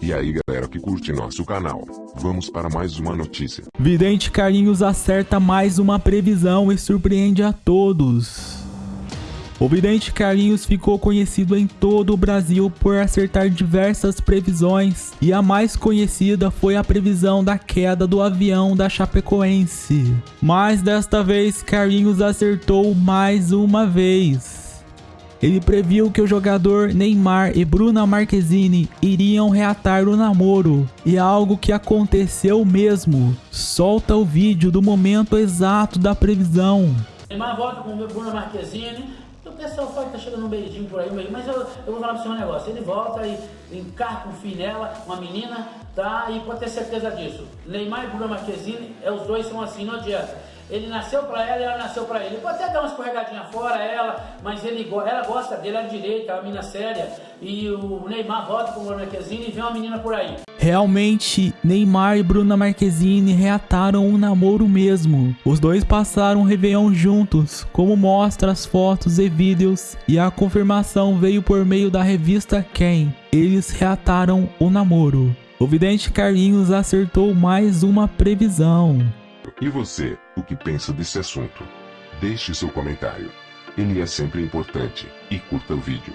E aí galera que curte nosso canal, vamos para mais uma notícia. Vidente Carlinhos acerta mais uma previsão e surpreende a todos. O vidente Carlinhos ficou conhecido em todo o Brasil por acertar diversas previsões e a mais conhecida foi a previsão da queda do avião da Chapecoense. Mas desta vez Carlinhos acertou mais uma vez. Ele previu que o jogador Neymar e Bruna Marquezine iriam reatar o namoro, e é algo que aconteceu mesmo. Solta o vídeo do momento exato da previsão. Neymar volta com Bruna Marquezine, o pessoal fala que tá chegando um beijinho por aí, mas eu, eu vou falar pro senhor um negócio. Ele volta e encarca um fim nela, uma menina, tá? E pode ter certeza disso. Neymar e Bruna Marquezine, é, os dois são assim, não adianta. Ele nasceu para ela e ela nasceu para ele. Pode até dar uma escorregadinha fora, ela, mas ele, ela gosta dele, é direita, é uma menina séria. E o Neymar volta com o Bruna Marquezine e vem uma menina por aí. Realmente, Neymar e Bruna Marquezine reataram um namoro mesmo. Os dois passaram o Réveillon juntos, como mostra as fotos e vídeos, e a confirmação veio por meio da revista Quem. Eles reataram o namoro. O vidente Carlinhos acertou mais uma previsão. E você, o que pensa desse assunto? Deixe seu comentário. Ele é sempre importante, e curta o vídeo.